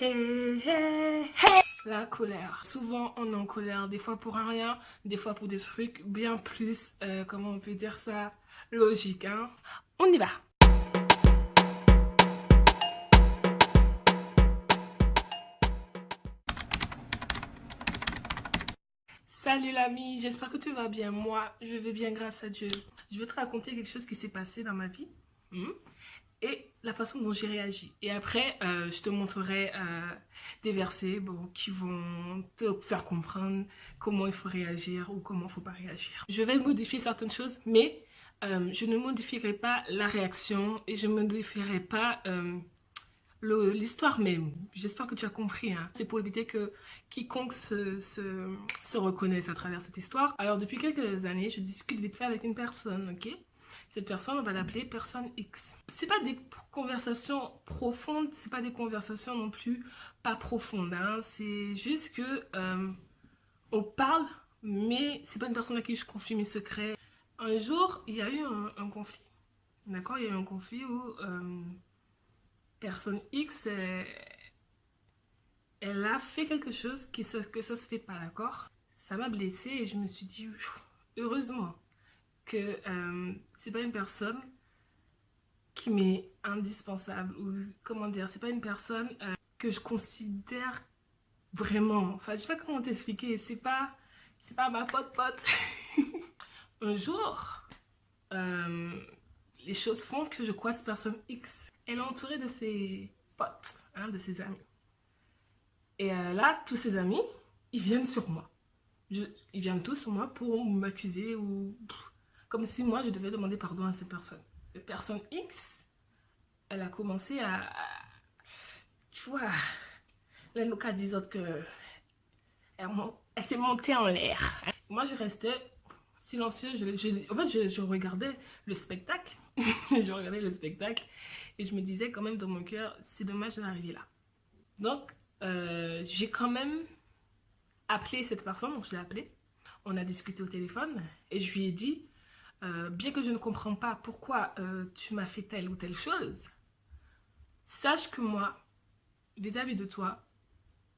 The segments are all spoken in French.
Hey, hey, hey. La colère. Souvent, on est en colère, des fois pour un rien, des fois pour des trucs bien plus, euh, comment on peut dire ça, logique. Hein? On y va. Salut l'ami, j'espère que tu vas bien. Moi, je vais bien grâce à Dieu. Je vais te raconter quelque chose qui s'est passé dans ma vie. Hmm? Et la façon dont j'ai réagi. Et après, euh, je te montrerai euh, des versets bon, qui vont te faire comprendre comment il faut réagir ou comment il ne faut pas réagir. Je vais modifier certaines choses, mais euh, je ne modifierai pas la réaction et je ne modifierai pas l'histoire même. J'espère que tu as compris. Hein. C'est pour éviter que quiconque se, se, se reconnaisse à travers cette histoire. Alors, depuis quelques années, je discute vite fait avec une personne, ok? Cette personne, on va l'appeler personne X. C'est pas des conversations profondes, c'est pas des conversations non plus pas profondes. Hein. C'est juste que euh, on parle, mais c'est pas une personne à qui je confie mes secrets. Un jour, il y a eu un, conflit. D'accord? Il y a eu un conflit où euh, personne X, elle, a fait quelque chose qui, que ça se fait pas, d'accord? Ça m'a blessée et je me suis dit, heureusement que euh, c'est pas une personne qui m'est indispensable ou comment dire, c'est pas une personne euh, que je considère vraiment. Enfin, je sais pas comment t'expliquer, c'est pas c'est pas ma pote pote. Un jour, euh, les choses font que je croise personne X. Elle est entourée de ses potes, hein, de ses amis. Et là, tous ses amis, ils viennent sur moi. ils viennent tous sur moi pour m'accuser ou comme si moi, je devais demander pardon à cette personne. La personne X, elle a commencé à... tu vois, les locaux disent que... Elle, s'est montée en l'air. Moi, je restais silencieuse. Je, en fait, je, regardais le spectacle. je regardais le spectacle. Et je me disais quand même dans mon cœur, c'est dommage d'arriver là. Donc, euh, j'ai quand même appelé cette personne. Donc, je l'ai appelée. On a discuté au téléphone. Et je lui ai dit, euh, bien que je ne comprends pas pourquoi euh, tu m'as fait telle ou telle chose, sache que moi, vis-à-vis de toi,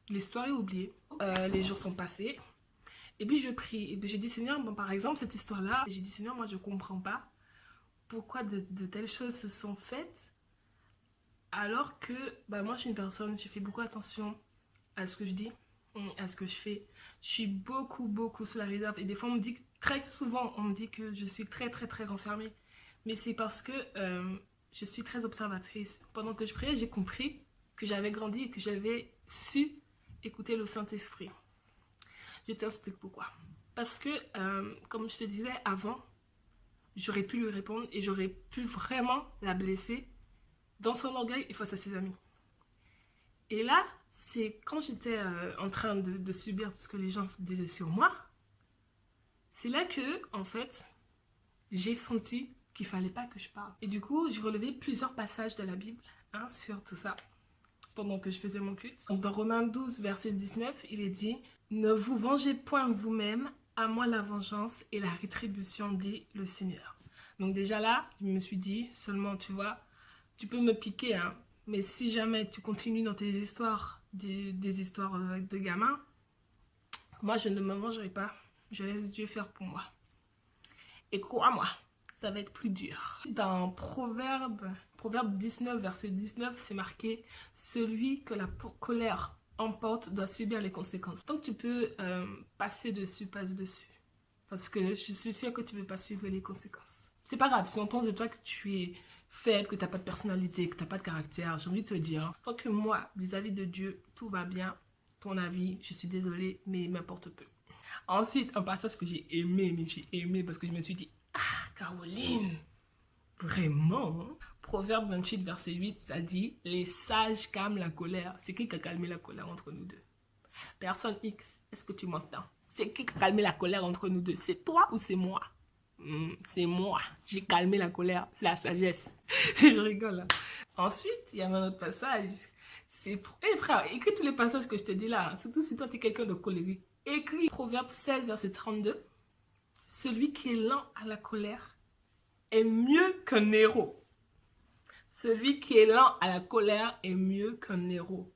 l'histoire est oubliée, euh, les jours sont passés, et puis je prie, et puis je dis Seigneur, bon, par exemple, cette histoire-là, j'ai dit Seigneur, moi je ne comprends pas pourquoi de, telles choses se sont faites, alors que bah, moi je suis une personne, je fais beaucoup attention à ce que je dis, à ce que je fais. Je suis beaucoup, beaucoup sur la réserve. Et des fois, on me dit, très souvent, on me dit que je suis très, très, très renfermée. Mais c'est parce que euh, je suis très observatrice. Pendant que je priais, j'ai compris que j'avais grandi et que j'avais su écouter le Saint-Esprit. Je t'explique pourquoi. Parce que, euh, comme je te disais avant, j'aurais pu lui répondre et j'aurais pu vraiment la blesser dans son orgueil et face à ses amis. Et là, c'est quand j'étais euh, en train de, subir tout ce que les gens disaient sur moi, c'est là que, en fait, j'ai senti qu'il fallait pas que je parle. Et du coup, j'ai relevé plusieurs passages de la Bible hein, sur tout ça pendant que je faisais mon culte. dans Romains 12, verset 19, il est dit « Ne vous vengez point vous-même, à moi la vengeance et la rétribution, dit le Seigneur. » Donc déjà là, je me suis dit, seulement, tu vois, tu peux me piquer, hein, mais si jamais tu continues dans tes histoires des, histoires euh, de gamins, moi je ne me vengerai pas. Je laisse Dieu faire pour moi. Et crois-moi, ça va être plus dur. Dans Proverbe, Proverbe 19, verset 19, c'est marqué « Celui que la colère emporte doit subir les conséquences. » Donc tu peux euh, passer dessus, passe dessus. Parce que je suis sûre que tu ne peux pas suivre les conséquences. C'est pas grave, si on pense de toi que tu es faible, que tu n'as pas de personnalité, que tu n'as pas de caractère, j'ai envie de te dire, tant que moi, vis-à-vis de Dieu, tout va bien, ton avis, je suis désolée, mais m'importe peu. Ensuite, un passage que j'ai aimé, mais j'ai aimé parce que je me suis dit, ah, Caroline, vraiment hein? Proverbe 28, verset 8, ça dit, les sages calment la colère. C'est qui qui a calmé la colère entre nous deux? Personne X, est-ce que tu m'entends? C'est qui qui a calmé la colère entre nous deux? C'est toi ou c'est moi? Hmm, c'est moi. J'ai calmé la colère. C'est la sagesse. je rigole. Hein. Ensuite, il y a un autre passage. C'est... Eh frère, écris tous les passages que je te dis là. Hein. Surtout si toi, tu es quelqu'un de colérique. Écris Proverbe 16, verset 32. Celui qui est lent à la colère est mieux qu'un héros. Celui qui est lent à la colère est mieux qu'un héros.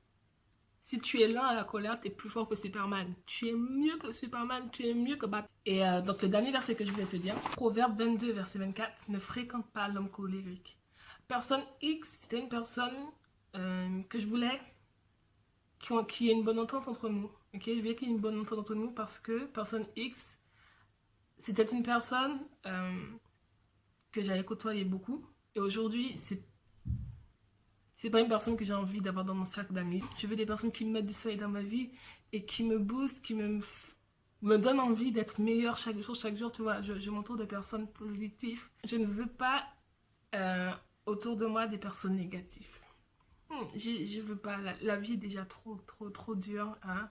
Si tu es lent à la colère, tu es plus fort que Superman. Tu es mieux que Superman, tu es mieux que Batman. Et euh, donc le dernier verset que je voulais te dire, Proverbe 22, verset 24, ne fréquente pas l'homme colérique. Personne X, c'était une personne euh, que je voulais qui, ait une bonne entente entre nous. Ok, je voulais qu'il y ait une bonne entente entre nous parce que personne X, c'était une personne euh, que j'allais côtoyer beaucoup. Et aujourd'hui, c'est c'est pas une personne que j'ai envie d'avoir dans mon cercle d'amis. Je veux des personnes qui me mettent du soleil dans ma vie et qui me boostent, qui me, me donnent envie d'être meilleure chaque jour. Chaque jour, tu vois, je, m'entoure de personnes positives. Je ne veux pas euh, autour de moi des personnes négatives. Hmm, je, veux pas. La, vie est déjà trop, trop, trop dure. Hein.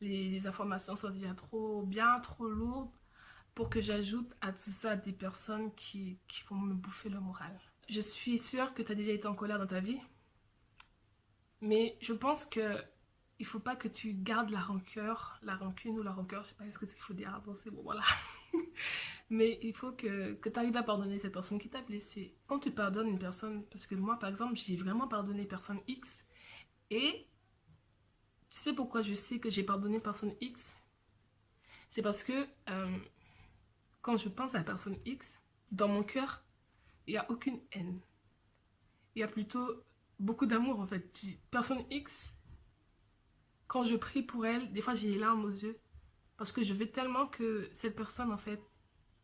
Les, les, informations sont déjà trop bien, trop lourdes pour que j'ajoute à tout ça des personnes qui, qui vont me bouffer le moral. Je suis sûre que tu as déjà été en colère dans ta vie. Mais je pense que il faut pas que tu gardes la rancœur, la rancune ou la rancœur, je sais pas ce qu'il faut dire dans ces moments-là. Mais il faut que, que tu arrives à pardonner cette personne qui t'a blessé. Quand tu pardonnes une personne, parce que moi par exemple, j'ai vraiment pardonné personne X, et tu sais pourquoi je sais que j'ai pardonné personne X? C'est parce que euh, quand je pense à personne X, dans mon cœur, il n'y a aucune haine. Il y a plutôt beaucoup d'amour en fait. Personne X, quand je prie pour elle, des fois j'ai les larmes aux yeux. Parce que je veux tellement que cette personne en fait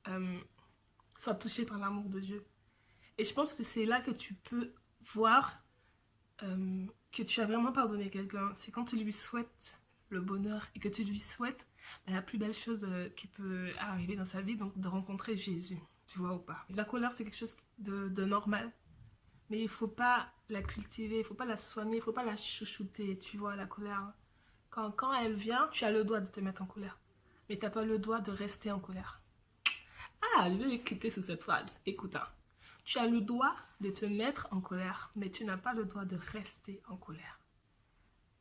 euh, soit touchée par l'amour de Dieu. Et je pense que c'est là que tu peux voir euh, que tu as vraiment pardonné quelqu'un. C'est quand tu lui souhaites le bonheur et que tu lui souhaites la plus belle chose euh, qui peut arriver dans sa vie, donc de rencontrer Jésus. Tu vois ou pas? La colère, c'est quelque chose de normal. Mais il faut pas la cultiver, il faut pas la soigner, il faut pas la chouchouter, tu vois, la colère. Quand, quand elle vient, tu as le droit de te mettre en colère. Mais tu n'as pas le droit de rester en colère. Ah, je vais l'écouter sous cette phrase. Écoute, hein. tu as le droit de te mettre en colère, mais tu n'as pas le droit de rester en colère.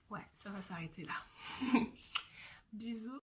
Ouais, ça va s'arrêter là. Bisous.